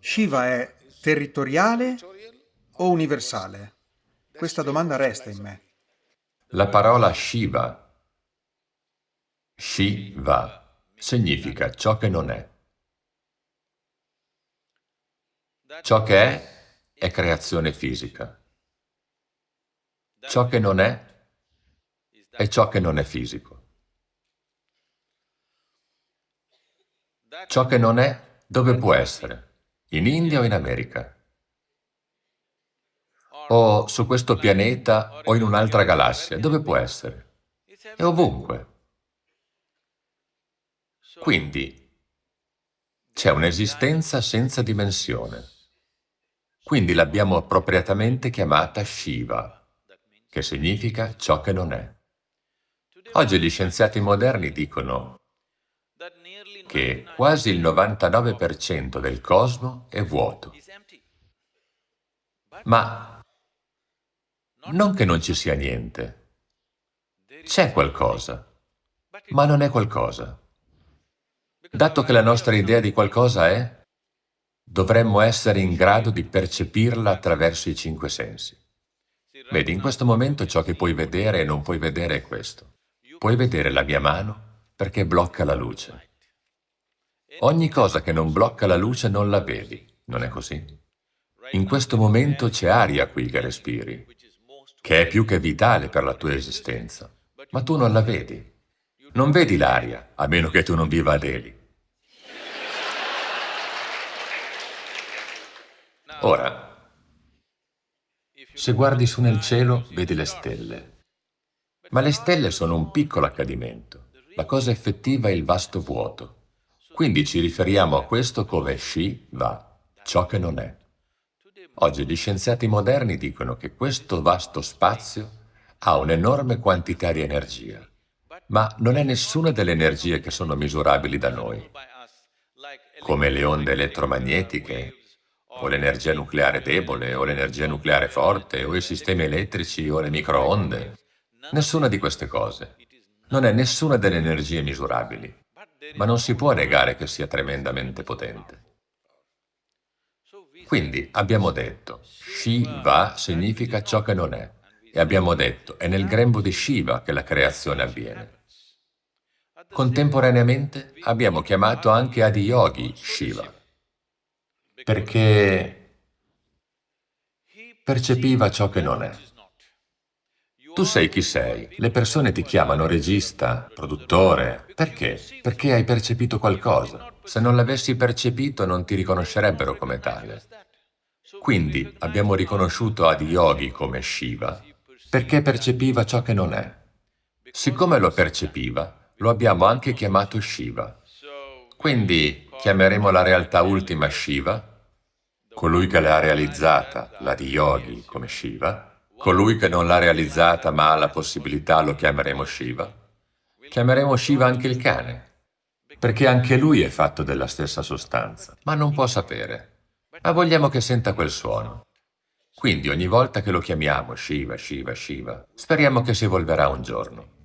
Shiva è territoriale o universale? Questa domanda resta in me. La parola Shiva, Shiva, significa ciò che non è. Ciò che è è creazione fisica. Ciò che non è è ciò che non è fisico. Ciò che non è, dove può essere? In India o in America? O su questo pianeta o in un'altra galassia? Dove può essere? È ovunque. Quindi c'è un'esistenza senza dimensione. Quindi l'abbiamo appropriatamente chiamata Shiva, che significa ciò che non è. Oggi gli scienziati moderni dicono che quasi il 99% del cosmo è vuoto. Ma non che non ci sia niente. C'è qualcosa, ma non è qualcosa. Dato che la nostra idea di qualcosa è, dovremmo essere in grado di percepirla attraverso i cinque sensi. Vedi, in questo momento ciò che puoi vedere e non puoi vedere è questo. Puoi vedere la mia mano perché blocca la luce. Ogni cosa che non blocca la luce non la vedi, non è così? In questo momento c'è aria qui che respiri, che è più che vitale per la tua esistenza, ma tu non la vedi. Non vedi l'aria, a meno che tu non viva a Delhi. Ora, se guardi su nel cielo, vedi le stelle. Ma le stelle sono un piccolo accadimento. La cosa effettiva è il vasto vuoto. Quindi ci riferiamo a questo come Shiva, ciò che non è. Oggi gli scienziati moderni dicono che questo vasto spazio ha un'enorme quantità di energia, ma non è nessuna delle energie che sono misurabili da noi, come le onde elettromagnetiche, o l'energia nucleare debole, o l'energia nucleare forte, o i sistemi elettrici, o le microonde. Nessuna di queste cose. Non è nessuna delle energie misurabili ma non si può negare che sia tremendamente potente. Quindi abbiamo detto, Shiva significa ciò che non è, e abbiamo detto, è nel grembo di Shiva che la creazione avviene. Contemporaneamente abbiamo chiamato anche Adiyogi Shiva, perché percepiva ciò che non è. Tu sei chi sei. Le persone ti chiamano regista, produttore. Perché? Perché hai percepito qualcosa. Se non l'avessi percepito non ti riconoscerebbero come tale. Quindi abbiamo riconosciuto Adiyogi come Shiva perché percepiva ciò che non è. Siccome lo percepiva, lo abbiamo anche chiamato Shiva. Quindi chiameremo la realtà ultima Shiva, colui che l'ha realizzata, l'Adiyogi, come Shiva, Colui che non l'ha realizzata ma ha la possibilità lo chiameremo Shiva. Chiameremo Shiva anche il cane, perché anche lui è fatto della stessa sostanza, ma non può sapere. Ma vogliamo che senta quel suono. Quindi ogni volta che lo chiamiamo Shiva, Shiva, Shiva, speriamo che si evolverà un giorno.